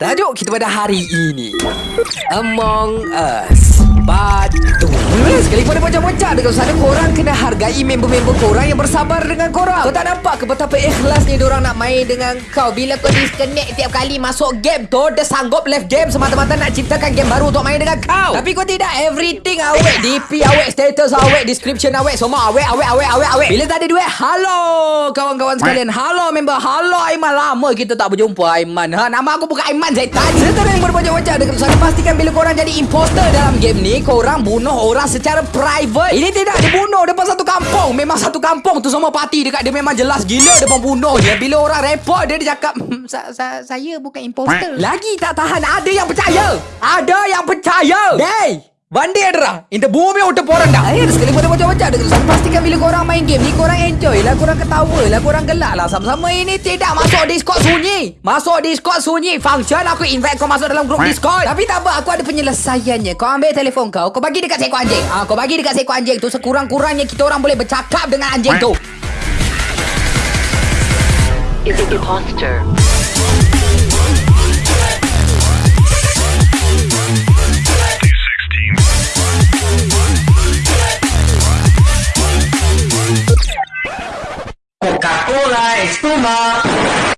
Tajuk kita pada hari ini Among Us Part 2 macam-macam. Dekat sana Korang kena hargai member-member korang yang bersabar dengan korang. Kau tak nampak ke betapa ikhlasnya orang nak main dengan kau? Bila kau disconnect tiap kali masuk game tu Dia sanggup left game semata-mata nak ciptakan game baru untuk main dengan kau. Tapi kau tidak. Everything awet. DP awet, status awet, description awet Semua awet, awet, awet, awet, awet. Bila tak ada duit, halo kawan-kawan sekalian. Halo member, halo Aiman. Lama kita tak berjumpa Aiman. Ha, Nama aku bukan Aiman Zaitan. Serta yang berbanyak-banyak dekat sana Pastikan bila korang jadi imposter dalam game ni Korang bunuh orang secara private. Ini tidak Dia bunuh depan satu kampung. Memang satu kampung tu semua parti dekat Dia memang jelas gila depan bunuh dia Bila orang report dia Dia cakap "Hmm, sa- sa- Saya bukan imposter. Lagi tak tahan Ada yang percaya. Ada yang percaya Day Bandi ada Inta bumi udah porang dah. Air sekali pada bocah-bocah Dekat sana pastikan bila korang main game ni Korang enjoy lah Korang ketawa lah Korang gelak lah. Sama-sama ini tidak Masuk Discord sunyi. Masuk Discord sunyi. Function aku invite kau masuk dalam grup Discord. Tapi tak apa Aku ada penyelesaiannya. Kau ambil telefon kau Kau bagi dekat seekor anjing. Ah, Kau bagi dekat seekor anjing tu Sekurang-kurangnya kita orang boleh bercakap dengan anjing tu. Is imposter. Coca-Cola, espuma.